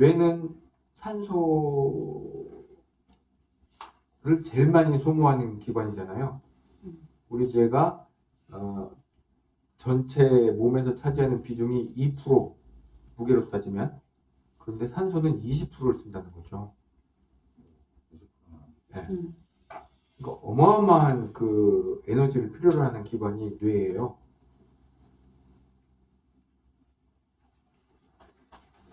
뇌는 산소를 제일 많이 소모하는 기관이잖아요. 우리 뇌가 어, 전체 몸에서 차지하는 비중이 2% 무게로 따지면 그런데 산소는 20%를 쓴다는 거죠. 네. 음. 그러니까 어마어마한 그 에너지를 필요로 하는 기관이 뇌예요.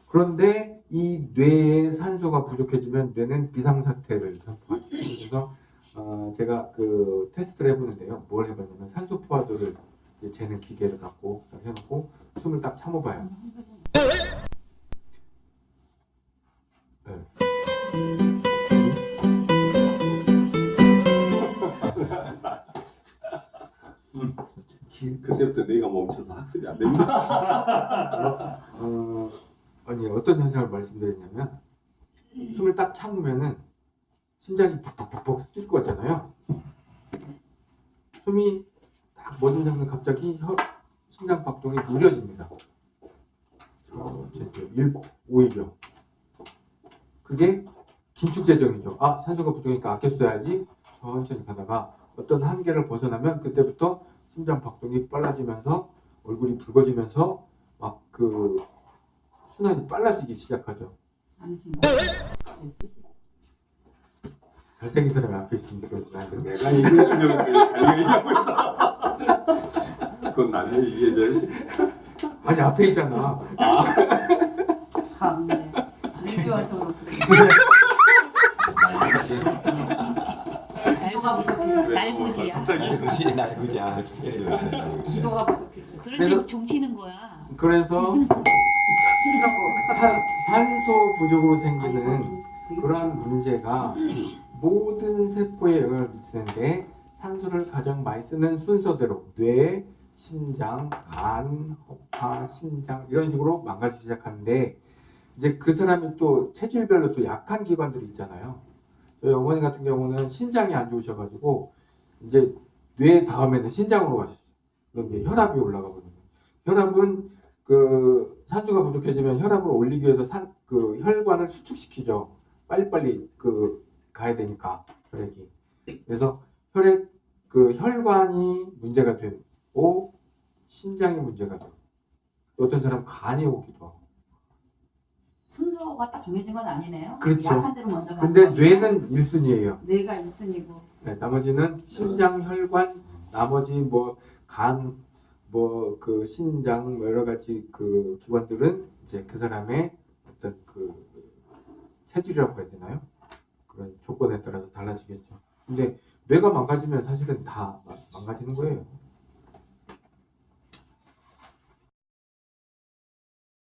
그런데 이 뇌에 산소가 부족해지면 뇌는 비상사태를 선포하죠. 그래서 어, 제가 그 테스트를 해보는데요. 뭘 해봤냐면 산소 포화도를 재는 기계를 갖고 딱 해놓고 숨을 딱 참아봐요. 네. 그때부터 뇌가 멈춰서 학습이 안 됩니다. 어, 아니 어떤 현상을 말씀드리냐면 숨을 딱 참으면은 심장이 팍팍팍팍 뛸것 같잖아요. 숨이 딱 멎은 상태 갑자기 혀, 심장 박동이 느려집니다. 오히려 그게 긴축 재정이죠. 아 산소가 부족하니까 아껴 써야지 천천히 가다가 어떤 한계를 벗어나면 그때부터 심장 박동이 빨라지면서 얼굴이 붉어지면서 막그 순환이 빨라지기 시작하죠. 잘생긴 사람이 앞에 있으니까 나한테 내가 얘기해 주려고 되게 잘 얘기하고 있어. 그건 나는 얘기해 줘야지. 아니 앞에 있잖아. 참, 네. 늦게 와서 그렇게. 날구지. 부족해. 날구지야. 갑자기. 그지 날 그지 아 기도가 부족해. 때 종치는 거야. 그래서. 산, 산소 부족으로 생기는 그런 문제가 모든 세포에 영향을 미치는데 산소를 가장 많이 쓰는 순서대로 뇌, 심장, 간, 허파, 신장 이런 식으로 망가지기 시작하는데 이제 그 사람이 또 체질별로 또 약한 기관들이 있잖아요. 저희 어머니 같은 경우는 신장이 안 좋으셔가지고 이제 뇌 다음에는 신장으로 가셨어요. 그럼 이제 혈압이 올라가 버리는 거예요. 혈압은 그 산소가 부족해지면 혈압을 올리기 위해서 산, 그 혈관을 수축시키죠. 빨리빨리 그 가야 되니까 혈액이. 그래서 혈액 그 혈관이 문제가 되고 신장이 문제가 되고 어떤 사람 간이 오기도 하고. 순서가 딱 정해진 건 아니네요. 그렇죠. 약한 대로 먼저 가는 근데? 뇌는 1순위예요. 뇌가 1순위고 네, 나머지는 심장, 혈관, 나머지 뭐 간, 뭐 그 신장, 뭐 여러 가지 그 기관들은 이제 그 사람의 어떤 그 체질이라고 해야 되나요? 그런 조건에 따라서 달라지겠죠. 근데 뇌가 망가지면 사실은 다 망가지는 거예요.